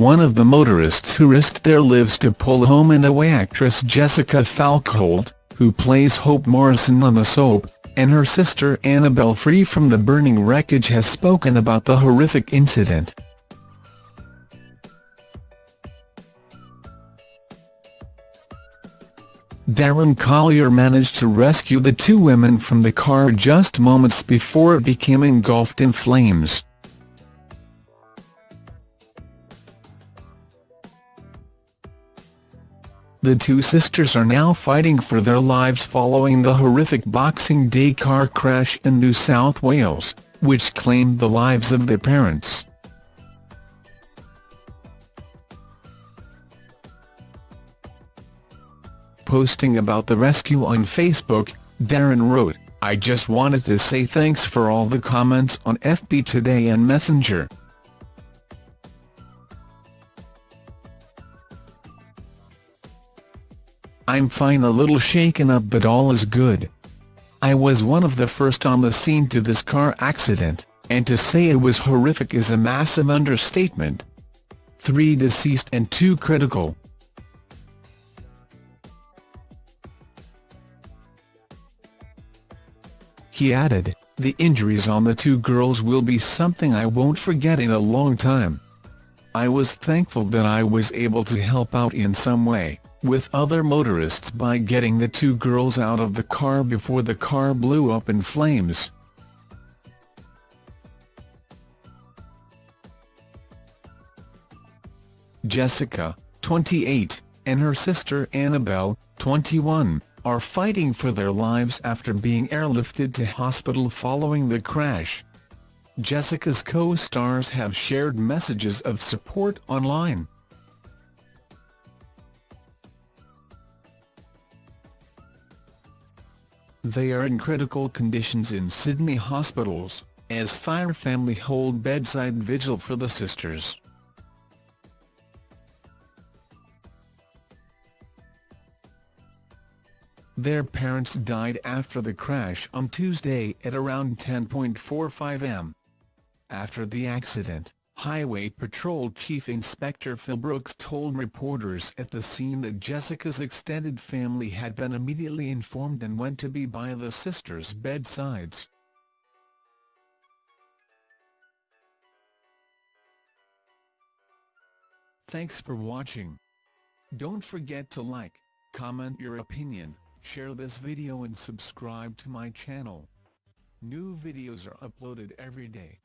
one of the motorists who risked their lives to pull home and away actress Jessica Falkholt, who plays Hope Morrison on the soap, and her sister Annabelle free from the burning wreckage has spoken about the horrific incident. Darren Collier managed to rescue the two women from the car just moments before it became engulfed in flames. The two sisters are now fighting for their lives following the horrific Boxing Day car crash in New South Wales, which claimed the lives of their parents. Posting about the rescue on Facebook, Darren wrote, I just wanted to say thanks for all the comments on FB Today and Messenger. I'm fine a little shaken up but all is good. I was one of the first on the scene to this car accident, and to say it was horrific is a massive understatement. Three deceased and two critical. He added, the injuries on the two girls will be something I won't forget in a long time. I was thankful that I was able to help out in some way with other motorists by getting the two girls out of the car before the car blew up in flames. Jessica, 28, and her sister Annabelle, 21, are fighting for their lives after being airlifted to hospital following the crash. Jessica's co-stars have shared messages of support online. They are in critical conditions in Sydney hospitals, as Thayer family hold bedside vigil for the sisters. Their parents died after the crash on Tuesday at around 10.45 am. After the accident, Highway Patrol Chief Inspector Phil Brooks told reporters at the scene that Jessica's extended family had been immediately informed and went to be by the sisters' bedsides. Thanks for watching. Don't forget to like, comment your opinion, share this video and subscribe to my channel. New videos are uploaded every day.